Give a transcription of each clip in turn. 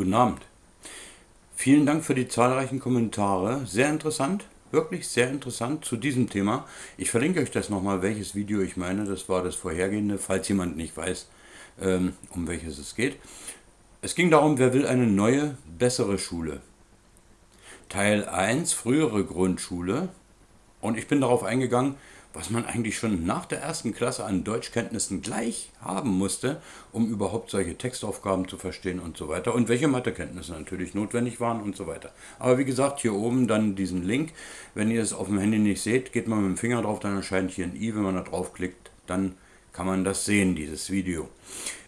Guten Abend. Vielen Dank für die zahlreichen Kommentare. Sehr interessant, wirklich sehr interessant zu diesem Thema. Ich verlinke euch das nochmal, welches Video ich meine. Das war das vorhergehende, falls jemand nicht weiß, ähm, um welches es geht. Es ging darum, wer will eine neue, bessere Schule. Teil 1, frühere Grundschule. Und ich bin darauf eingegangen, was man eigentlich schon nach der ersten Klasse an Deutschkenntnissen gleich haben musste, um überhaupt solche Textaufgaben zu verstehen und so weiter. Und welche Mathekenntnisse natürlich notwendig waren und so weiter. Aber wie gesagt, hier oben dann diesen Link. Wenn ihr es auf dem Handy nicht seht, geht man mit dem Finger drauf, dann erscheint hier ein i. Wenn man da draufklickt, dann kann man das sehen, dieses Video.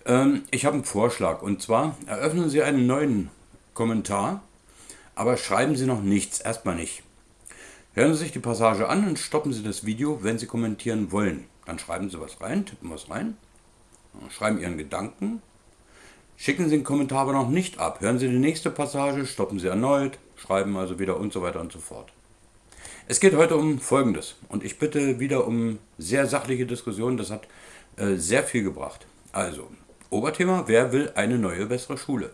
Ähm, ich habe einen Vorschlag und zwar eröffnen Sie einen neuen Kommentar, aber schreiben Sie noch nichts, erstmal nicht. Hören Sie sich die Passage an und stoppen Sie das Video, wenn Sie kommentieren wollen. Dann schreiben Sie was rein, tippen was rein, schreiben Ihren Gedanken, schicken Sie den Kommentar aber noch nicht ab. Hören Sie die nächste Passage, stoppen Sie erneut, schreiben also wieder und so weiter und so fort. Es geht heute um Folgendes und ich bitte wieder um sehr sachliche Diskussionen, das hat äh, sehr viel gebracht. Also, Oberthema, wer will eine neue, bessere Schule?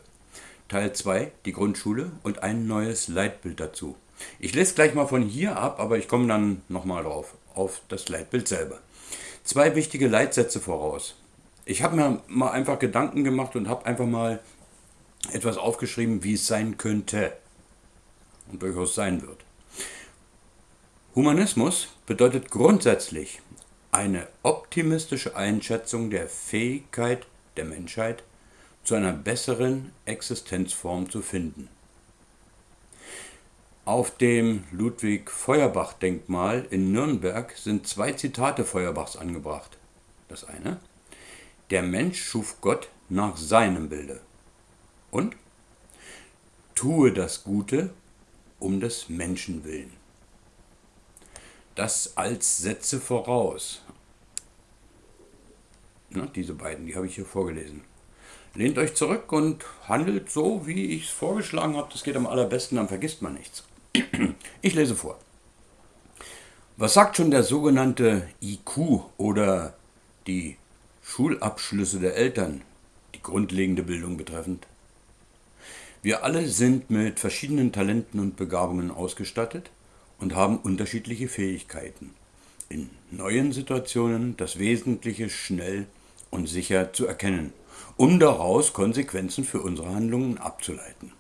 Teil 2, die Grundschule und ein neues Leitbild dazu. Ich lese gleich mal von hier ab, aber ich komme dann nochmal drauf, auf das Leitbild selber. Zwei wichtige Leitsätze voraus. Ich habe mir mal einfach Gedanken gemacht und habe einfach mal etwas aufgeschrieben, wie es sein könnte und durchaus sein wird. Humanismus bedeutet grundsätzlich eine optimistische Einschätzung der Fähigkeit der Menschheit zu einer besseren Existenzform zu finden. Auf dem Ludwig-Feuerbach-Denkmal in Nürnberg sind zwei Zitate Feuerbachs angebracht. Das eine: Der Mensch schuf Gott nach seinem Bilde. Und tue das Gute um des Menschen willen. Das als Sätze voraus. Na, diese beiden, die habe ich hier vorgelesen. Lehnt euch zurück und handelt so, wie ich es vorgeschlagen habe. Das geht am allerbesten, dann vergisst man nichts. Ich lese vor. Was sagt schon der sogenannte IQ oder die Schulabschlüsse der Eltern, die grundlegende Bildung betreffend? Wir alle sind mit verschiedenen Talenten und Begabungen ausgestattet und haben unterschiedliche Fähigkeiten, in neuen Situationen das Wesentliche schnell und sicher zu erkennen, um daraus Konsequenzen für unsere Handlungen abzuleiten.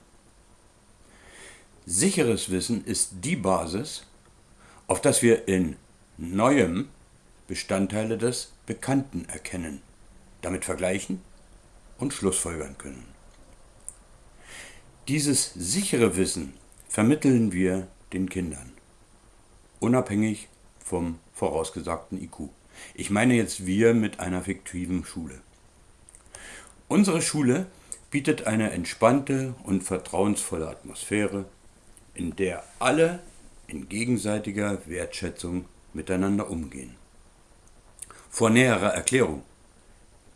Sicheres Wissen ist die Basis, auf das wir in Neuem Bestandteile des Bekannten erkennen, damit vergleichen und Schlussfolgern können. Dieses sichere Wissen vermitteln wir den Kindern, unabhängig vom vorausgesagten IQ. Ich meine jetzt wir mit einer fiktiven Schule. Unsere Schule bietet eine entspannte und vertrauensvolle Atmosphäre, in der alle in gegenseitiger Wertschätzung miteinander umgehen. Vor näherer Erklärung.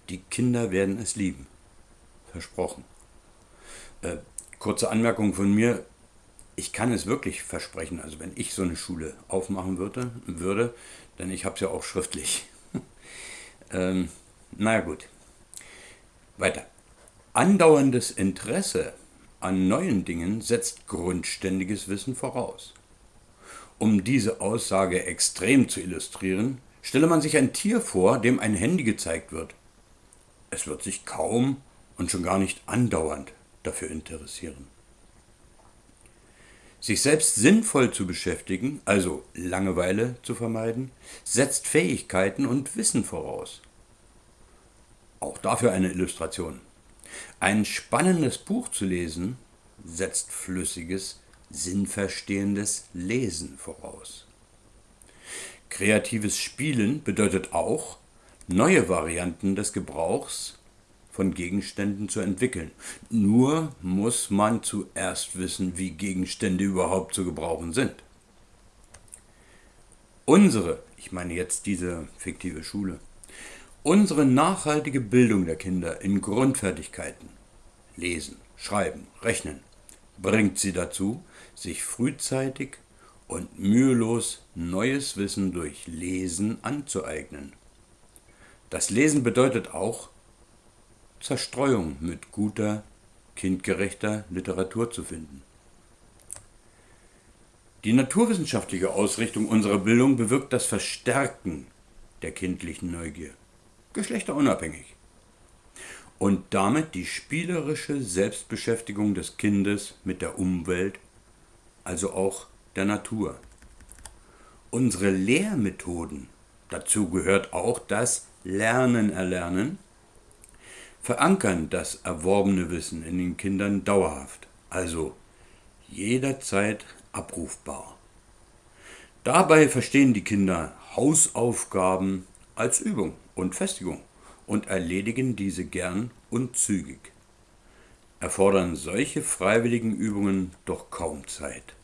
Die Kinder werden es lieben. Versprochen. Äh, kurze Anmerkung von mir. Ich kann es wirklich versprechen, also wenn ich so eine Schule aufmachen würde, würde denn ich habe es ja auch schriftlich. ähm, naja gut. Weiter. Andauerndes Interesse an neuen Dingen setzt grundständiges Wissen voraus. Um diese Aussage extrem zu illustrieren, stelle man sich ein Tier vor, dem ein Handy gezeigt wird. Es wird sich kaum und schon gar nicht andauernd dafür interessieren. Sich selbst sinnvoll zu beschäftigen, also Langeweile zu vermeiden, setzt Fähigkeiten und Wissen voraus. Auch dafür eine Illustration. Ein spannendes Buch zu lesen setzt flüssiges, sinnverstehendes Lesen voraus. Kreatives Spielen bedeutet auch, neue Varianten des Gebrauchs von Gegenständen zu entwickeln. Nur muss man zuerst wissen, wie Gegenstände überhaupt zu gebrauchen sind. Unsere, ich meine jetzt diese fiktive Schule, Unsere nachhaltige Bildung der Kinder in Grundfertigkeiten Lesen, Schreiben, Rechnen bringt sie dazu, sich frühzeitig und mühelos neues Wissen durch Lesen anzueignen. Das Lesen bedeutet auch Zerstreuung mit guter kindgerechter Literatur zu finden. Die naturwissenschaftliche Ausrichtung unserer Bildung bewirkt das Verstärken der kindlichen Neugier, geschlechterunabhängig, und damit die spielerische Selbstbeschäftigung des Kindes mit der Umwelt, also auch der Natur. Unsere Lehrmethoden, dazu gehört auch das Lernen erlernen, verankern das erworbene Wissen in den Kindern dauerhaft, also jederzeit abrufbar. Dabei verstehen die Kinder Hausaufgaben als Übung und Festigung und erledigen diese gern und zügig. Erfordern solche freiwilligen Übungen doch kaum Zeit.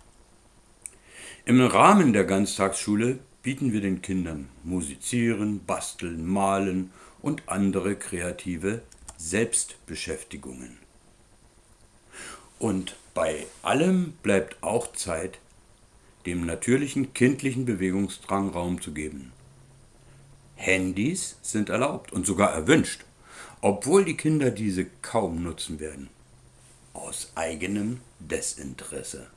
Im Rahmen der Ganztagsschule bieten wir den Kindern Musizieren, Basteln, Malen und andere kreative Selbstbeschäftigungen. Und bei allem bleibt auch Zeit, dem natürlichen kindlichen Bewegungsdrang Raum zu geben. Handys sind erlaubt und sogar erwünscht, obwohl die Kinder diese kaum nutzen werden. Aus eigenem Desinteresse.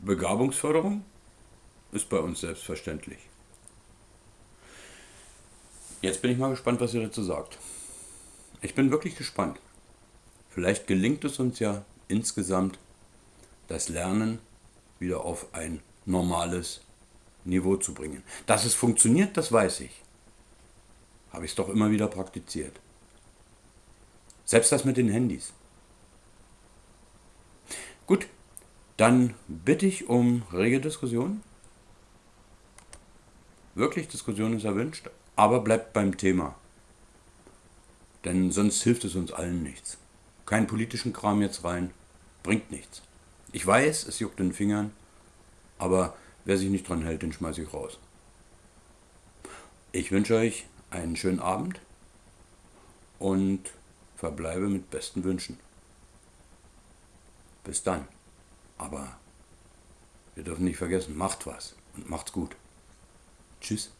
Begabungsförderung ist bei uns selbstverständlich. Jetzt bin ich mal gespannt, was ihr dazu sagt. Ich bin wirklich gespannt. Vielleicht gelingt es uns ja insgesamt, das Lernen wieder auf ein normales Niveau zu bringen. Dass es funktioniert, das weiß ich. Habe ich es doch immer wieder praktiziert. Selbst das mit den Handys. Gut, dann bitte ich um rege Diskussion. Wirklich, Diskussion ist erwünscht, aber bleibt beim Thema. Denn sonst hilft es uns allen nichts. Keinen politischen Kram jetzt rein, bringt nichts. Ich weiß, es juckt den Fingern, aber wer sich nicht dran hält, den schmeiße ich raus. Ich wünsche euch einen schönen Abend und verbleibe mit besten Wünschen. Bis dann. Aber wir dürfen nicht vergessen, macht was und macht's gut. Tschüss.